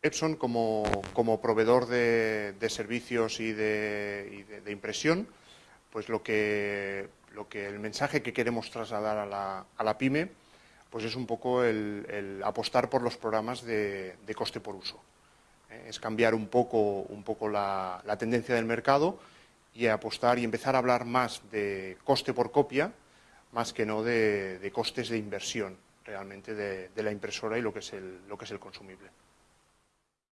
Epson como, proveedor de, servicios y, de, impresión, pues lo que, lo que el mensaje que queremos trasladar a la, pyme pues es un poco el, apostar por los programas de, coste por uso. Eh, es cambiar un poco, la, tendencia del mercado y apostar y empezar a hablar más de coste por copia, más que no de, costes de inversión realmente de, la impresora y lo que es el consumible.